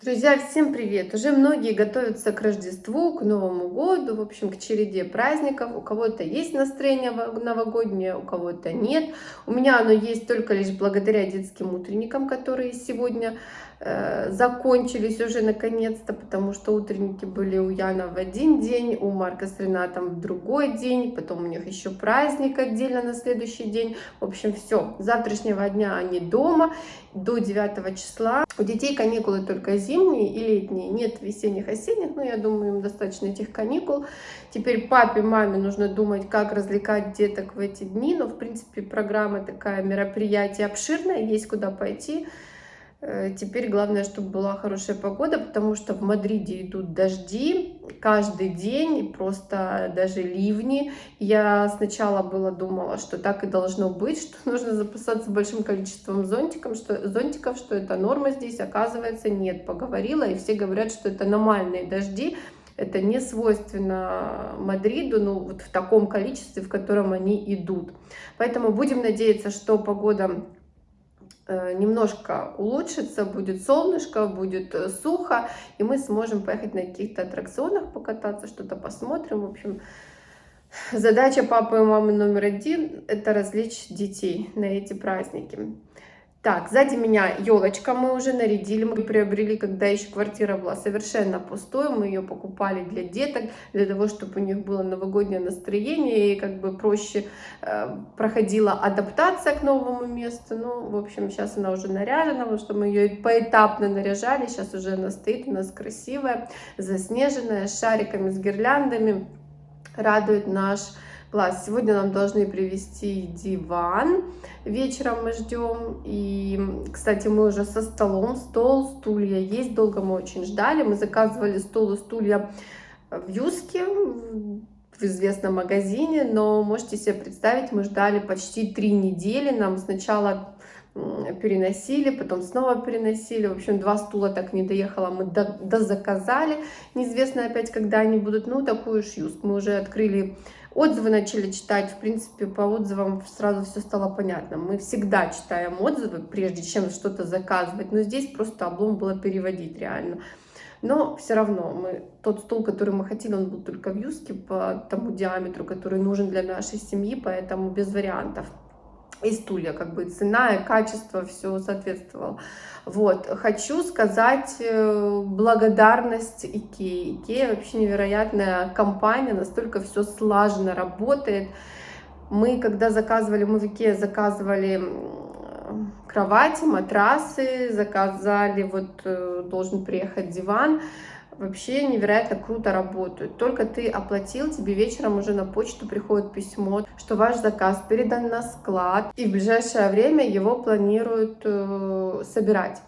Друзья, всем привет! Уже многие готовятся к Рождеству, к Новому году, в общем, к череде праздников. У кого-то есть настроение новогоднее, у кого-то нет. У меня оно есть только лишь благодаря детским утренникам, которые сегодня э, закончились уже наконец-то, потому что утренники были у Яна в один день, у Марка с Ренатом в другой день, потом у них еще праздник отдельно на следующий день. В общем, все, с завтрашнего дня они дома до 9 числа. У детей каникулы только зимние и летние, нет весенних, осенних, но я думаю, им достаточно этих каникул. Теперь папе, маме нужно думать, как развлекать деток в эти дни, но, в принципе, программа такая, мероприятие обширное, есть куда пойти. Э, теперь главное, чтобы была хорошая погода, потому что в Мадриде идут дожди каждый день, просто даже ливни. Я сначала было думала, что так и должно быть, что нужно запасаться большим количеством зонтиков, что, зонтиков, что это норма здесь. Оказывается, нет, поговорила, и все говорят, что это нормальные дожди. Это не свойственно Мадриду, ну вот в таком количестве, в котором они идут. Поэтому будем надеяться, что погода немножко улучшится, будет солнышко, будет э, сухо, и мы сможем поехать на каких-то аттракционах покататься, что-то посмотрим. В общем, задача папы и мамы номер один – это развлечь детей на эти праздники. Так, сзади меня елочка мы уже нарядили, мы приобрели, когда еще квартира была совершенно пустой, мы ее покупали для деток, для того, чтобы у них было новогоднее настроение и как бы проще э, проходила адаптация к новому месту. Ну, в общем, сейчас она уже наряжена, потому что мы ее поэтапно наряжали, сейчас уже она стоит у нас красивая, заснеженная, с шариками, с гирляндами, радует наш Класс. Сегодня нам должны привезти диван. Вечером мы ждем. И, кстати, мы уже со столом. Стол, стулья есть. Долго мы очень ждали. Мы заказывали стол и стулья в Юске, в известном магазине. Но можете себе представить, мы ждали почти три недели. Нам сначала переносили, потом снова переносили. В общем, два стула так не доехала, мы дозаказали. Неизвестно опять, когда они будут. Ну, такую юск. Мы уже открыли Отзывы начали читать, в принципе, по отзывам сразу все стало понятно. Мы всегда читаем отзывы, прежде чем что-то заказывать, но здесь просто облом было переводить реально. Но все равно мы, тот стол, который мы хотели, он был только в юске по тому диаметру, который нужен для нашей семьи, поэтому без вариантов и стулья, как бы цена и качество все соответствовало. Вот, хочу сказать э, благодарность Икеи. Икея вообще невероятная компания, настолько все слаженно работает. Мы, когда заказывали, мы в Икеа заказывали кровати, матрасы, заказали, вот э, должен приехать диван, вообще невероятно круто работают. Только ты оплатил, тебе вечером уже на почту приходит письмо, что ваш заказ передан на склад, и в ближайшее время его планируют э, собирать.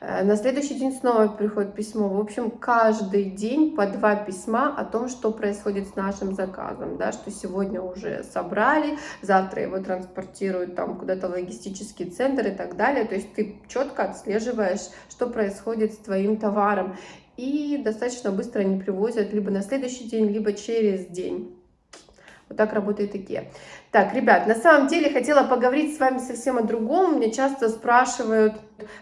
Э, на следующий день снова приходит письмо. В общем, каждый день по два письма о том, что происходит с нашим заказом. Да, что сегодня уже собрали, завтра его транспортируют там куда-то в логистический центр и так далее. То есть ты четко отслеживаешь, что происходит с твоим товаром и достаточно быстро они привозят либо на следующий день, либо через день. Вот так работает IKEA. Так, ребят, на самом деле хотела поговорить с вами совсем о другом. Меня часто спрашивают,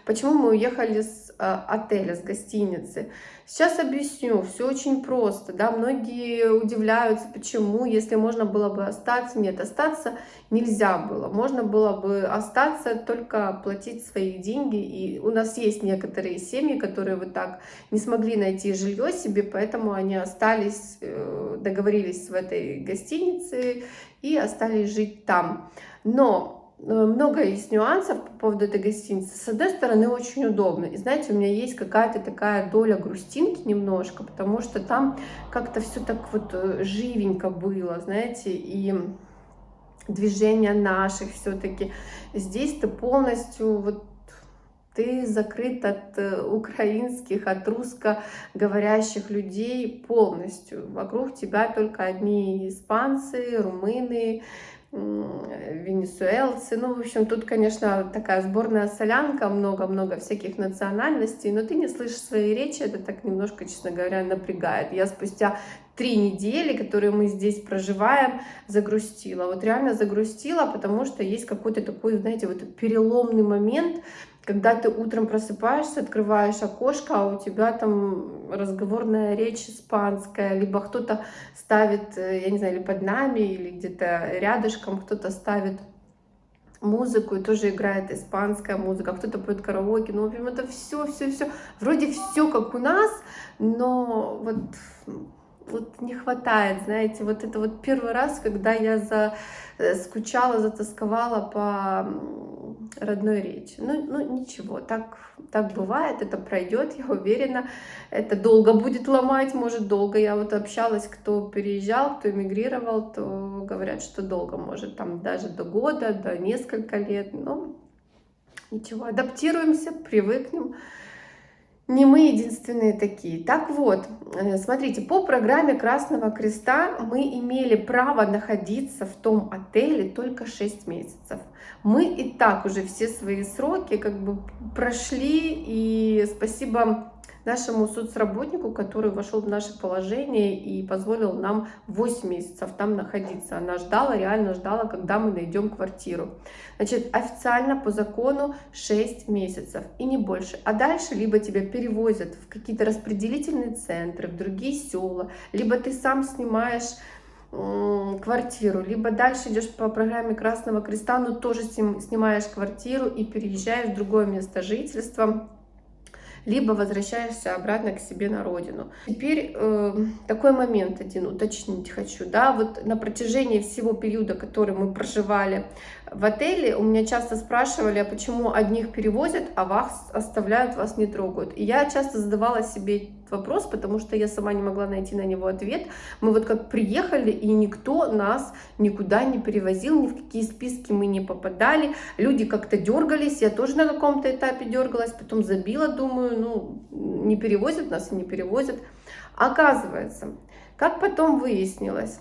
почему мы уехали с отеля, с гостиницы. Сейчас объясню, все очень просто, да, многие удивляются, почему, если можно было бы остаться, нет, остаться нельзя было, можно было бы остаться, только платить свои деньги, и у нас есть некоторые семьи, которые вот так не смогли найти жилье себе, поэтому они остались, э, договорились в этой гостинице и остались жить там, но Э, много есть нюансов по поводу этой гостиницы. С одной стороны, очень удобно. И знаете, у меня есть какая-то такая доля грустинки немножко, потому что там как-то все так вот э, живенько было, знаете, и движение наших все-таки. Здесь ты полностью вот ты закрыт от э, украинских, от русскоговорящих людей полностью. Вокруг тебя только одни испанцы, румыны, венесуэлцы. Ну, в общем, тут, конечно, такая сборная солянка, много-много всяких национальностей, но ты не слышишь свои речи, это так немножко, честно говоря, напрягает. Я спустя три недели, которые мы здесь проживаем, загрустила. Вот реально загрустила, потому что есть какой-то такой, знаете, вот переломный момент, когда ты утром просыпаешься, открываешь окошко, а у тебя там разговорная речь испанская, либо кто-то ставит, э, я не знаю, или под нами, или где-то рядышком кто-то ставит музыку, и тоже играет испанская музыка, кто-то поет караоке, ну, в общем, это все, все, все, вроде все как у нас, но вот, вот не хватает, знаете, вот это вот первый раз, когда я за, э, скучала, затасковала по родной речи. Ну, ну ничего, так, так бывает, это пройдет, я уверена. Это долго будет ломать, может долго. Я вот общалась, кто переезжал, кто эмигрировал, то говорят, что долго может, там даже до года, до несколько лет. Но ничего, адаптируемся, привыкнем. Не мы единственные такие. Так вот, э, смотрите, по программе Красного Креста мы имели право находиться в том отеле только 6 месяцев. Мы и так уже все свои сроки как бы прошли, и спасибо нашему соцработнику, который вошел в наше положение и позволил нам 8 месяцев там находиться. Она ждала, реально ждала, когда мы найдем квартиру. Значит, официально по закону 6 месяцев и не больше. А дальше либо тебя перевозят в какие-то распределительные центры, в другие села, либо ты сам снимаешь квартиру, либо дальше идешь по программе Красного Креста, но тоже снимаешь квартиру и переезжаешь в другое место жительства, либо возвращаешься обратно к себе на родину. Теперь э, такой момент один уточнить хочу, да, вот на протяжении всего периода, который мы проживали в отеле, у меня часто спрашивали, а почему одних перевозят, а вас оставляют, вас не трогают. И я часто задавала себе вопрос, потому что я сама не могла найти на него ответ. Мы вот как приехали, и никто нас никуда не перевозил, ни в какие списки мы не попадали. Люди как-то дергались, я тоже на каком-то этапе дергалась, потом забила, думаю, ну, не перевозят нас и не перевозят. Оказывается, как потом выяснилось,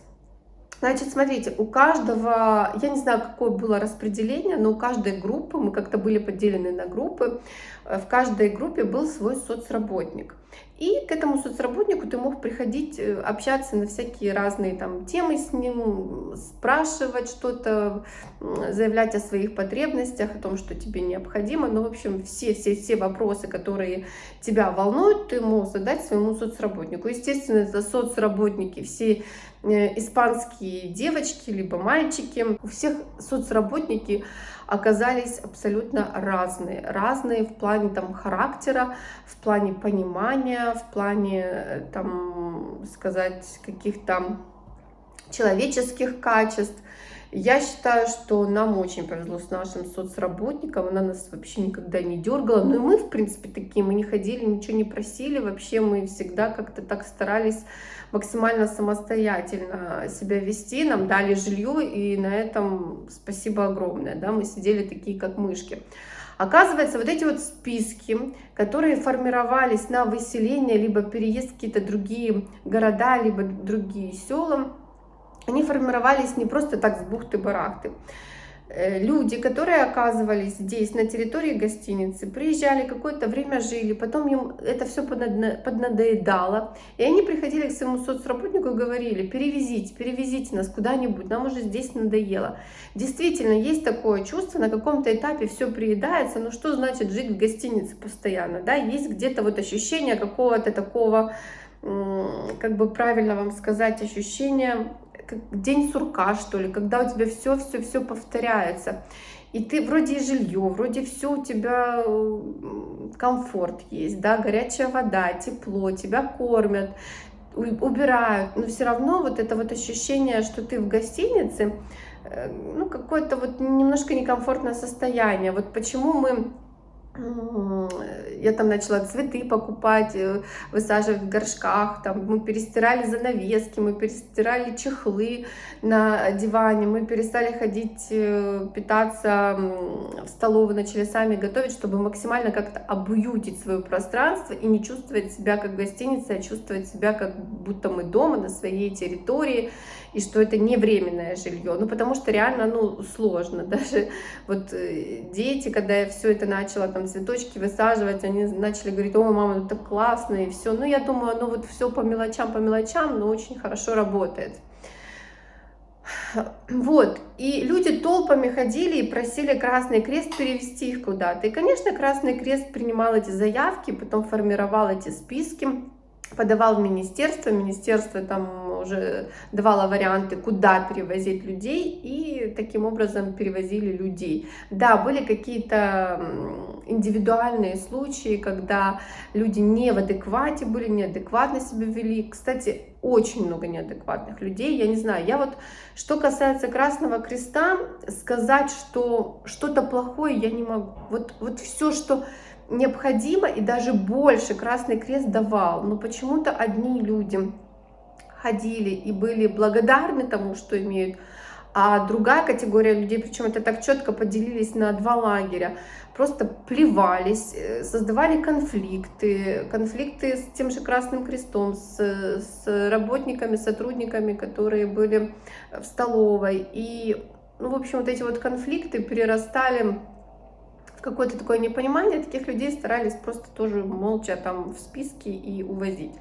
Значит, смотрите, у каждого, я не знаю, какое было распределение, но у каждой группы, мы как-то были поделены на группы, э, в каждой группе был свой соцработник. И к этому соцработнику ты мог приходить, э, общаться на всякие разные там темы с ним, спрашивать что-то, заявлять о своих потребностях, о том, что тебе необходимо. Ну, в общем, все-все-все вопросы, которые тебя волнуют, ты мог задать своему соцработнику. Естественно, это соцработники, все испанские девочки, либо мальчики. У всех соцработники оказались абсолютно разные. Разные в плане там характера, в плане понимания, в плане, э, там, сказать, каких-то человеческих качеств. Я считаю, что нам очень повезло с нашим соцработником, она нас вообще никогда не дергала, ну и мы, в принципе, такие, мы не ходили, ничего не просили, вообще мы всегда как-то так старались максимально самостоятельно себя вести, нам дали жилье, и на этом спасибо огромное, да, мы сидели такие, как мышки. Оказывается, вот эти вот списки, которые формировались на выселение, либо переезд в какие-то другие города, либо другие села, они формировались не просто так с бухты-барахты. Э, люди, которые оказывались здесь, на территории гостиницы, приезжали, какое-то время жили, потом им это все поднадоедало, и они приходили к своему соцработнику и говорили, перевезите, перевезите нас куда-нибудь, нам уже здесь надоело. Действительно, есть такое чувство, на каком-то этапе все приедается, но что значит жить в гостинице постоянно, да, есть где-то вот ощущение какого-то такого, как бы правильно вам сказать, ощущение как день сурка, что ли, когда у тебя все-все-все повторяется. И ты вроде и жилье, вроде все у тебя комфорт есть, да, горячая вода, тепло, тебя кормят, убирают, но все равно вот это вот ощущение, что ты в гостинице, э, ну, какое-то вот немножко некомфортное состояние. Вот почему мы я там начала цветы покупать, э, высаживать в горшках, там мы перестирали занавески, мы перестирали чехлы на диване, мы перестали ходить э, питаться в столовую, начали сами готовить, чтобы максимально как-то обуютить свое пространство и не чувствовать себя как гостиница, а чувствовать себя как будто мы дома на своей территории, и что это не временное жилье. Ну, потому что реально, ну, сложно. Даже вот э, дети, когда я все это начала, там, цветочки высаживать, они начали говорить, о, мама, ну, так классно, и все. Ну, я думаю, ну, вот все по мелочам, по мелочам, но очень хорошо работает. Вот, и люди толпами ходили и просили Красный Крест перевести их куда-то. И, конечно, Красный Крест принимал эти заявки, потом формировал эти списки, подавал в министерство, министерство там уже давало варианты, куда перевозить людей, и таким образом перевозили людей. Да, были какие-то индивидуальные случаи, когда люди не в адеквате были, неадекватно себя вели. Кстати, очень много неадекватных людей, я не знаю. Я вот, что касается Красного Креста, сказать, что что-то плохое я не могу. Вот, вот все, что необходимо и даже больше Красный Крест давал. Но почему-то одни люди ходили и были благодарны тому, что имеют, а другая категория людей, причем это так четко поделились на два лагеря, просто плевались, э, создавали конфликты, конфликты с тем же Красным Крестом, с, с работниками, сотрудниками, которые были в столовой. И, ну, в общем, вот эти вот конфликты перерастали какое-то такое непонимание, таких людей старались просто тоже молча там в списке и увозить.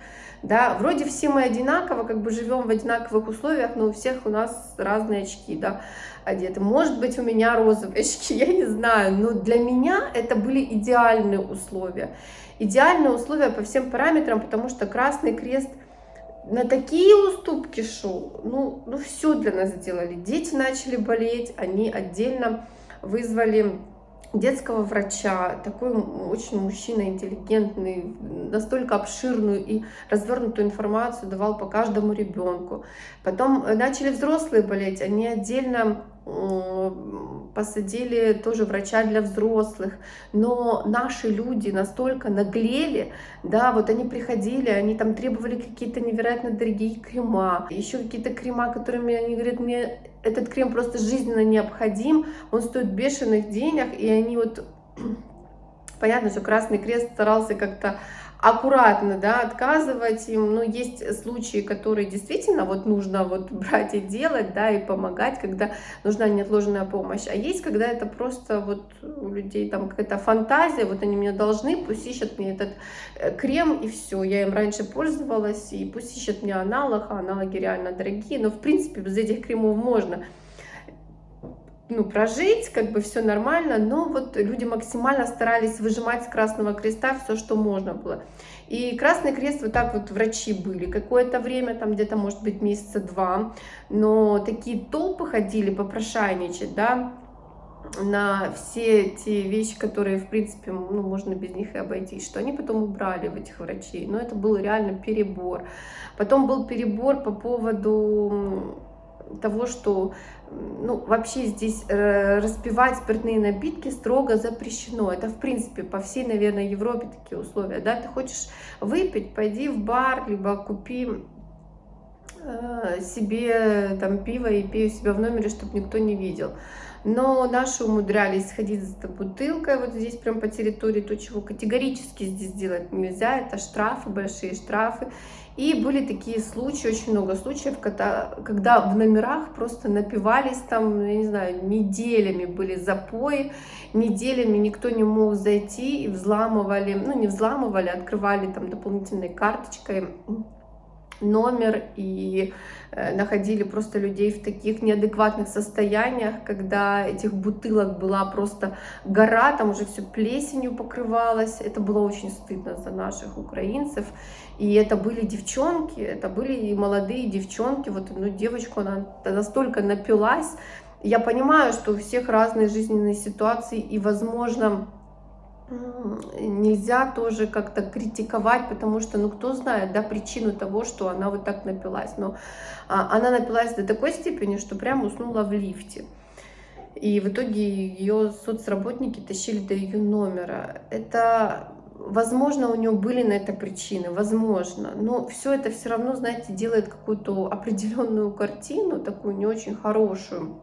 Да, вроде все мы одинаково, как бы живем в одинаковых условиях, но у всех у нас разные очки, да, одеты. Может быть, у меня розовые очки, я не знаю, но для меня это были идеальные условия. Идеальные условия по всем параметрам, потому что Красный Крест на такие уступки шел, ну, ну все для нас сделали. Дети начали болеть, они отдельно вызвали детского врача, такой очень мужчина интеллигентный, настолько обширную и развернутую информацию давал по каждому ребенку. Потом начали взрослые болеть, они отдельно посадили тоже врача для взрослых, но наши люди настолько наглели, да, вот они приходили, они там требовали какие-то невероятно дорогие крема, еще какие-то крема, которыми они говорят, мне этот крем просто жизненно необходим, он стоит бешеных денег, и они вот, понятно, что Красный Крест старался как-то аккуратно, да, отказывать им, но есть случаи, которые действительно вот нужно вот брать и делать, да, и помогать, когда нужна неотложная помощь, а есть, когда это просто вот у людей там какая-то фантазия, вот они мне должны, пусть ищут мне этот э, крем, и все, я им раньше пользовалась, и пусть ищут мне аналог, а аналоги реально дорогие, но в принципе без этих кремов можно ну, прожить, как бы все нормально, но вот люди максимально старались выжимать с Красного Креста все, что можно было. И Красный Крест, вот так вот врачи были какое-то время, там где-то, может быть, месяца два, но такие толпы ходили попрошайничать, да, на все те вещи, которые, в принципе, ну, можно без них и обойтись, что они потом убрали в этих врачей. Но это был реально перебор. Потом был перебор по поводу того, что ну, вообще здесь э, распивать спиртные напитки строго запрещено. Это, в принципе, по всей, наверное, Европе такие условия. Да? Ты хочешь выпить, пойди в бар, либо купи э, себе там пиво и пей у себя в номере, чтобы никто не видел. Но наши умудрялись ходить за бутылкой, вот здесь прям по территории, то, чего категорически здесь делать нельзя, это штрафы, большие штрафы. И были такие случаи, очень много случаев, когда, когда в номерах просто напивались там, я не знаю, неделями были запои, неделями никто не мог зайти и взламывали, ну не взламывали, открывали там дополнительной карточкой номер и э, находили просто людей в таких неадекватных состояниях, когда этих бутылок была просто гора, там уже все плесенью покрывалось. Это было очень стыдно за наших украинцев. И это были девчонки, это были и молодые девчонки. Вот ну, девочку, она настолько напилась. Я понимаю, что у всех разные жизненные ситуации, и, возможно, нельзя тоже как-то критиковать, потому что, ну, кто знает, да, причину того, что она вот так напилась. Но а, она напилась до такой степени, что прям уснула в лифте. И в итоге ее соцработники тащили до ее номера. Это, возможно, у нее были на это причины, возможно. Но все это все равно, знаете, делает какую-то определенную картину, такую не очень хорошую.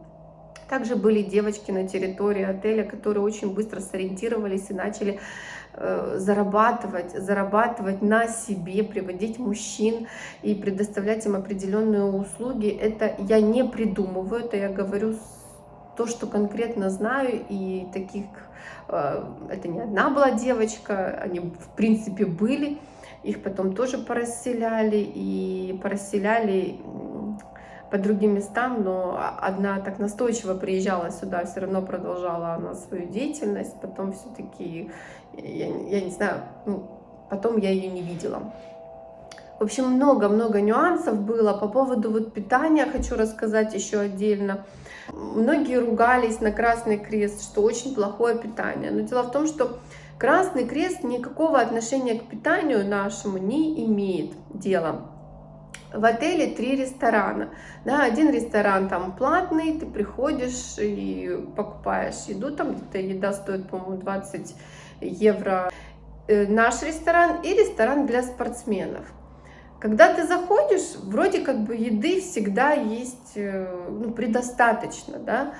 Также были девочки на территории отеля, которые очень быстро сориентировались и начали э, зарабатывать, зарабатывать на себе, приводить мужчин и предоставлять им определенные услуги. Это я не придумываю, это я говорю то, что конкретно знаю, и таких, э, это не одна была девочка, они в принципе были, их потом тоже порасселяли, и порасселяли по другим местам, но одна так настойчиво приезжала сюда, все равно продолжала она свою деятельность, потом все-таки, я, я не знаю, ну, потом я ее не видела. В общем, много-много нюансов было. По поводу вот питания хочу рассказать еще отдельно. Многие ругались на Красный Крест, что очень плохое питание. Но дело в том, что Красный Крест никакого отношения к питанию нашему не имеет дела. В отеле три ресторана. Да, один ресторан там платный, ты приходишь и покупаешь еду, там где-то еда стоит, по-моему, 20 евро. Э, наш ресторан и ресторан для спортсменов. Когда ты заходишь, вроде как бы еды всегда есть э, ну, предостаточно, да,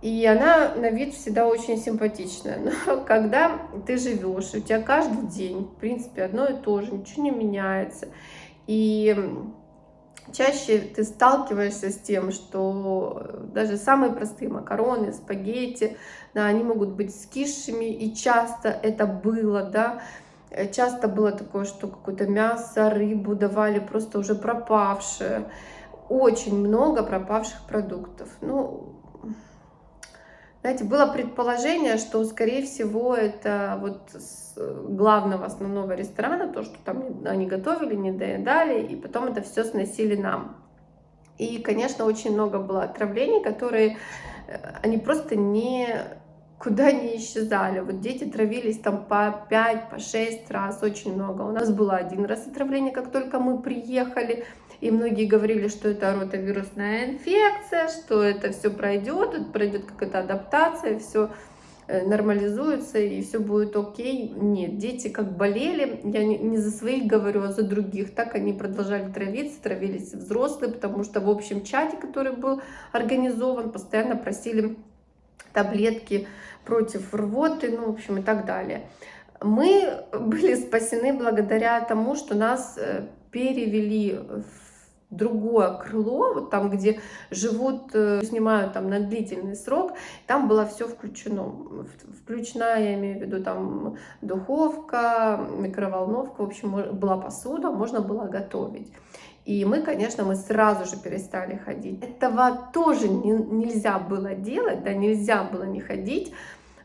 и она на вид всегда очень симпатичная. Но когда ты живешь, у тебя каждый день, в принципе, одно и то же, ничего не меняется, и чаще ты сталкиваешься с тем, что даже самые простые макароны, спагетти, да, они могут быть скисшими, и часто это было, да, Э, часто было такое, что какое-то мясо, рыбу давали просто уже пропавшее. Очень много пропавших продуктов. Ну, знаете, было предположение, что, скорее всего, это вот с главного основного ресторана, то, что там они готовили, не доедали, и потом это все сносили нам. И, конечно, очень много было отравлений, которые э, они просто не куда не исчезали. Вот дети травились там по 5, по 6 раз, очень много. У нас было один раз отравление, как только мы приехали. И многие говорили, что это ротовирусная инфекция, что это все пройдет, пройдет какая-то адаптация, все э, нормализуется и все будет окей. Нет, дети как болели, я не, не за своих говорю, а за других. Так они продолжали травиться, травились взрослые, потому что в общем чате, который был организован, постоянно просили таблетки против рвоты, ну, в общем, и так далее. Мы были спасены благодаря тому, что нас э, перевели в другое крыло, вот там, где живут, э, снимают там на длительный срок, там было все включено. Включена, я имею в виду, там духовка, микроволновка, в общем, была посуда, можно было готовить. И мы, конечно, мы сразу же перестали ходить. Этого тоже не, нельзя было делать, да, нельзя было не ходить.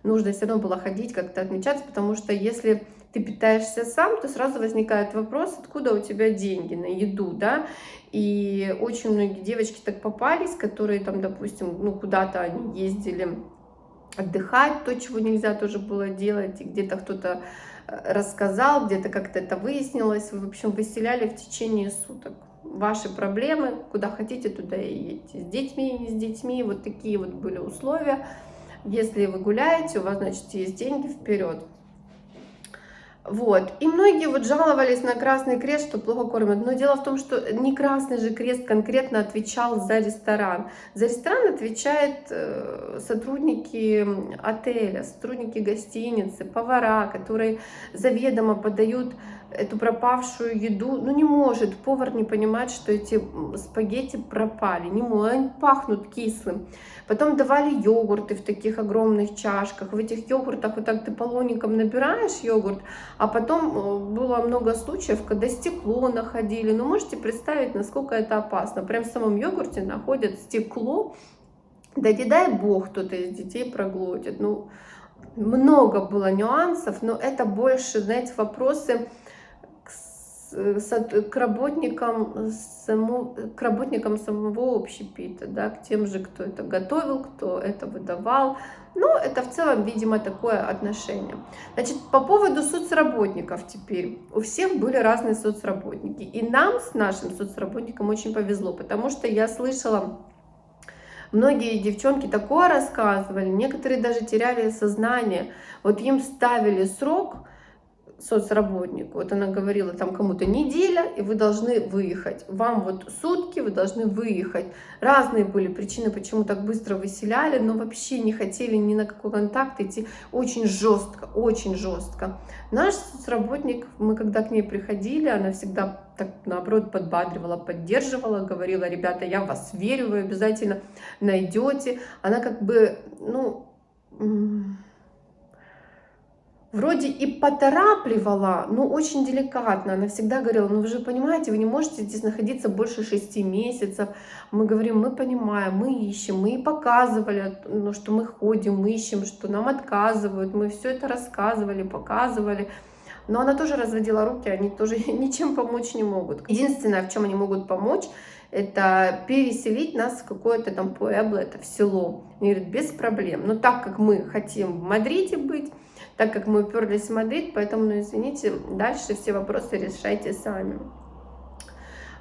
Нужно все равно было ходить, как-то отмечаться, потому что если ты питаешься сам, то сразу возникает вопрос, откуда у тебя деньги на еду, да, и очень многие девочки так попались, которые там, допустим, ну, куда-то они ездили отдыхать, то, чего нельзя тоже было делать, и где-то кто-то э, рассказал, где-то как-то это выяснилось, в общем, выселяли в течение суток ваши проблемы, куда хотите, туда и едете. С детьми, не с детьми, вот такие вот были условия. Если вы гуляете, у вас, значит, есть деньги вперед. Вот. И многие вот жаловались на Красный Крест, что плохо кормят. Но дело в том, что не Красный же Крест конкретно отвечал за ресторан. За ресторан отвечают э, сотрудники отеля, сотрудники гостиницы, повара, которые заведомо подают эту пропавшую еду, ну не может повар не понимать, что эти спагетти пропали, не может, они пахнут кислым. Потом давали йогурты в таких огромных чашках, в этих йогуртах вот так ты полоником набираешь йогурт, а потом э, было много случаев, когда стекло находили, ну можете представить, насколько это опасно, прям в самом йогурте находят стекло, да не дай бог кто-то из детей проглотит, ну много было нюансов, но это больше, знаете, вопросы к работникам, само, к работникам самого общепита, да, к тем же, кто это готовил, кто это выдавал. Ну, это в целом, видимо, такое отношение. Значит, по поводу соцработников теперь. У всех были разные соцработники. И нам с нашим соцработником очень повезло, потому что я слышала Многие девчонки такое рассказывали, некоторые даже теряли сознание. Вот им ставили срок, соцработнику. Вот она говорила, там кому-то неделя, и вы должны выехать. Вам вот сутки, вы должны выехать. Разные были причины, почему так быстро выселяли, но вообще не хотели ни на какой контакт идти. Очень жестко, очень жестко. Наш соцработник, мы когда к ней приходили, она всегда так наоборот подбадривала, поддерживала, говорила, ребята, я вас верю, вы обязательно найдете. Она как бы, ну вроде и поторапливала, но очень деликатно. Она всегда говорила, ну вы же понимаете, вы не можете здесь находиться больше шести месяцев. Мы говорим, мы понимаем, мы ищем, мы и показывали, ну, что мы ходим, мы ищем, что нам отказывают. Мы все это рассказывали, показывали. Но она тоже разводила руки, они тоже ничем помочь не могут. Единственное, в чем они могут помочь, это переселить нас в какое-то там Пуэбло, это в село. Они говорят, без проблем. Но так как мы хотим в Мадриде быть, так как мы уперлись в Мадрид, поэтому, ну, извините, дальше все вопросы решайте сами.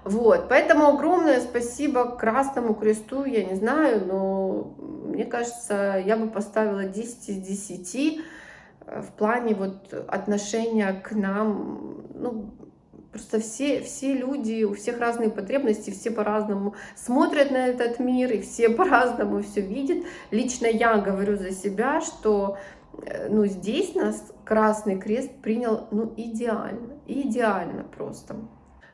Вот, поэтому огромное спасибо Красному Кресту, я не знаю, но мне кажется, я бы поставила 10 из 10 э, в плане вот отношения к нам, ну, Просто все, все люди, у всех разные потребности, все по-разному смотрят на этот мир, и все по-разному все видят. Лично я говорю за себя, что ну, здесь нас Красный Крест принял, ну, идеально, идеально просто.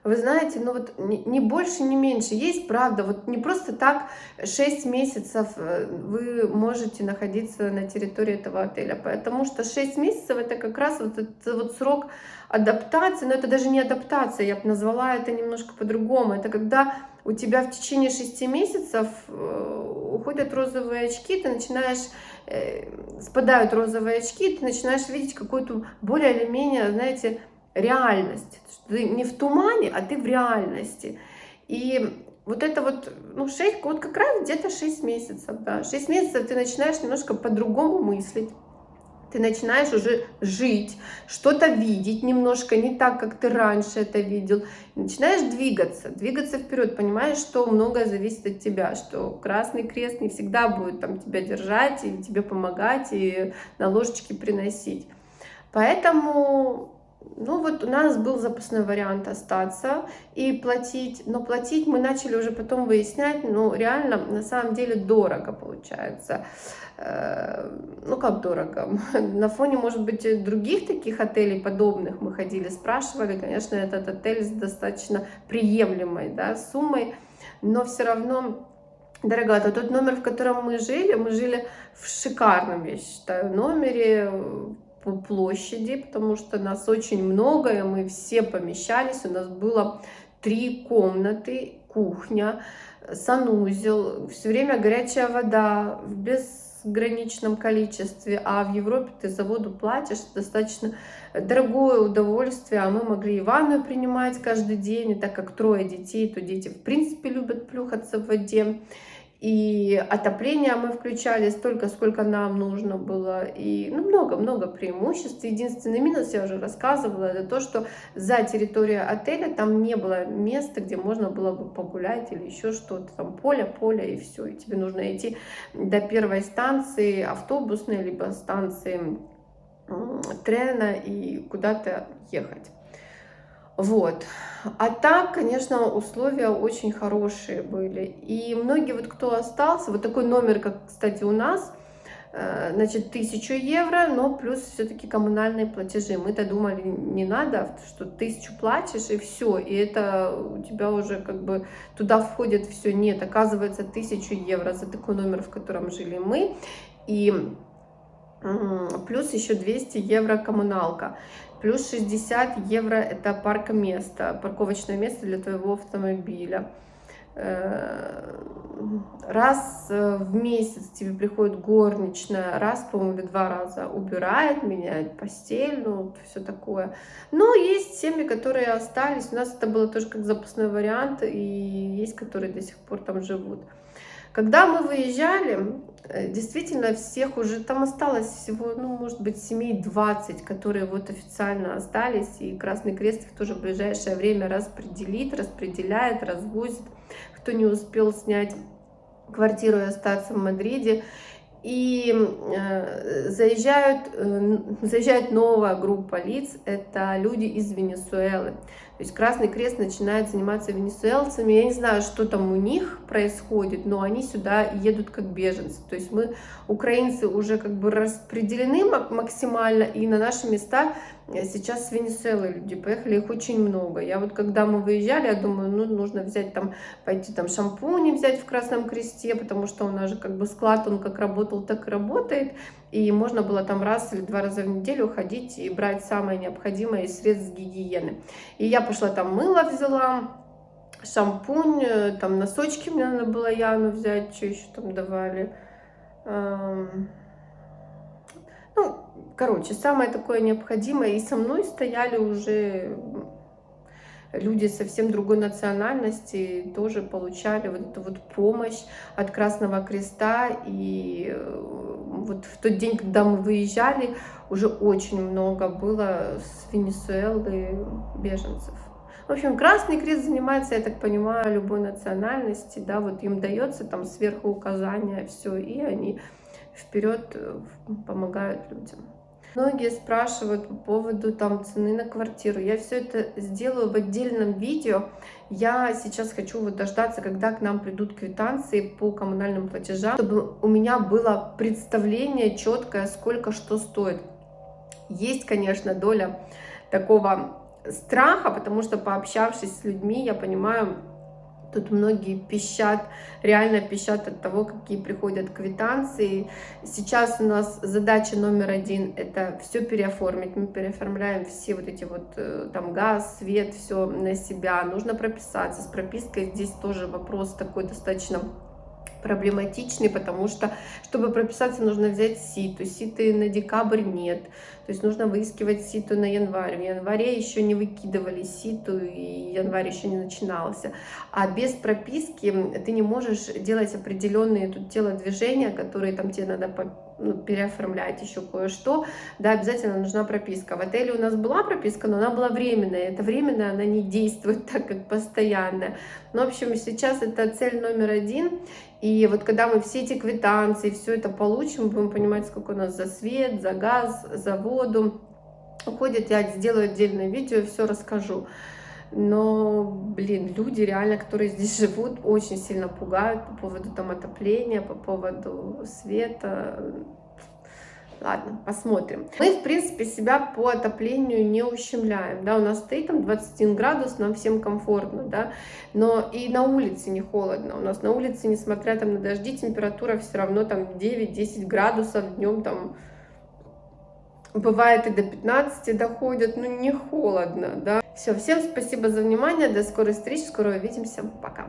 Вы знаете, ну вот не больше, не меньше. Есть правда, вот не просто так 6 месяцев э, вы можете находиться на территории этого отеля, потому что 6 месяцев это как раз вот этот вот срок адаптации, но это даже не адаптация, я бы назвала это немножко по-другому. Это когда у тебя в течение 6 месяцев э, уходят розовые очки, ты начинаешь Э, спадают розовые очки, ты начинаешь видеть какую-то более или менее, знаете, реальность. Ты не в тумане, а ты в реальности. И вот это вот, ну, 6, вот как раз где-то 6 месяцев, да. 6 месяцев ты начинаешь немножко по-другому мыслить ты начинаешь уже жить, что-то видеть немножко не так, как ты раньше это видел. Начинаешь двигаться, двигаться вперед, понимаешь, что многое зависит от тебя, что Красный Крест не всегда будет там тебя держать и тебе помогать, и на ложечке приносить. Поэтому ну вот у нас был запасной вариант остаться и платить, но платить мы начали уже потом выяснять, ну реально на самом деле дорого получается. Э, ну как дорого, на фоне, может быть, других таких отелей подобных мы ходили, спрашивали, конечно, этот отель с достаточно приемлемой да, суммой, но все равно дороговато. Тот номер, в котором мы жили, мы жили в шикарном, я считаю, номере по площади, потому что нас очень много, и мы все помещались, у нас было три комнаты, кухня, санузел, все время горячая вода, без граничном количестве, а в Европе ты за воду платишь достаточно дорогое удовольствие, а мы могли и ванную принимать каждый день, и так как трое детей, то дети в принципе любят плюхаться в воде. И отопление мы включали столько, сколько нам нужно было. И много-много ну, преимуществ. Единственный минус, я уже рассказывала, это то, что за территорией отеля там не было места, где можно было бы погулять или еще что-то. Там поле, поле и все. И тебе нужно идти до первой станции автобусной, либо станции трена и куда-то ехать. Вот. А так, конечно, условия очень хорошие были. И многие, вот кто остался, вот такой номер, как, кстати, у нас, э, значит, 1000 евро, но плюс все-таки коммунальные платежи. Мы-то думали, не надо, что тысячу платишь и все, и это у тебя уже как бы туда входит все. Нет, оказывается, 1000 евро за такой номер, в котором жили мы. И плюс еще 200 евро коммуналка. Плюс 60 евро это парка место, парковочное место для твоего автомобиля. Э, раз э, в месяц тебе приходит горничная, раз, по-моему, или два раза убирает, меняет постель, ну, все такое. Но есть семьи, которые остались, у нас это было тоже как запасной вариант, и есть, которые до сих пор там живут. Когда мы выезжали, действительно всех уже, там осталось всего, ну, может быть, семей 20, которые вот официально остались, и Красный Крест их тоже в ближайшее время распределит, распределяет, развозит, кто не успел снять квартиру и остаться в Мадриде. И э, заезжают, э, заезжает новая группа лиц, это люди из Венесуэлы. То есть Красный Крест начинает заниматься венесуэлцами. Я не знаю, что там у них происходит, но они сюда едут как беженцы. То есть мы, украинцы, уже как бы распределены максимально, и на наши места Сейчас с Венесуэлы люди поехали, их очень много. Я вот когда мы выезжали, я думаю, ну, нужно взять там, пойти там шампуни взять в Красном Кресте, потому что у нас же как бы склад, он как работал, так и работает. И можно было там раз или два раза в неделю ходить и брать самое необходимое из средств гигиены. И я пошла там мыло взяла, шампунь, э, там носочки мне надо было Яну взять, что еще там давали. Эм, ну, короче, самое такое необходимое. И со мной стояли уже люди совсем другой национальности, тоже получали вот эту вот помощь от Красного Креста. И э, вот в тот день, когда мы выезжали, уже очень много было с Венесуэлы беженцев. В общем, Красный Крест занимается, я так понимаю, любой национальности, да, вот им дается там сверху указания, все, и они вперед э, помогают людям. Многие спрашивают по поводу там цены на квартиру. Я все это сделаю в отдельном видео. Я сейчас хочу вот дождаться, когда к нам придут квитанции по коммунальным платежам, чтобы у меня было представление четкое, сколько что стоит. Есть, конечно, доля такого страха, потому что пообщавшись с людьми, я понимаю, Тут многие пищат, реально пищат от того, какие приходят квитанции. Сейчас у нас задача номер один – это все переоформить. Мы переоформляем все вот эти вот, э, там, газ, свет, все на себя. Нужно прописаться. С пропиской здесь тоже вопрос такой достаточно проблематичный, потому что, чтобы прописаться, нужно взять ситу. Ситы на декабрь нет. То есть нужно выискивать ситу на январь. В январе еще не выкидывали ситу, и январь еще не начинался. А без прописки ты не можешь делать определенные тут телодвижения, которые там тебе надо ну, переоформлять еще кое-что, да, обязательно нужна прописка. В отеле у нас была прописка, но она была временная. Это временная, она не действует так, как постоянная. Ну, в общем, сейчас это цель номер один. И вот когда мы все эти квитанции, все это получим, будем понимать, сколько у нас за свет, за газ, за воду уходит. Я сделаю отдельное видео, все расскажу. Но, блин, люди реально, которые здесь живут, очень сильно пугают по поводу там отопления, по поводу света. Ладно, посмотрим. Мы, в принципе, себя по отоплению не ущемляем, да, у нас стоит там 21 градус, нам всем комфортно, да, но и на улице не холодно, у нас на улице, несмотря там на дожди, температура все равно там 9-10 градусов, днем там бывает и до 15 доходят, ну не холодно, да. Все, всем спасибо за внимание, до скорой встречи, скоро увидимся, пока.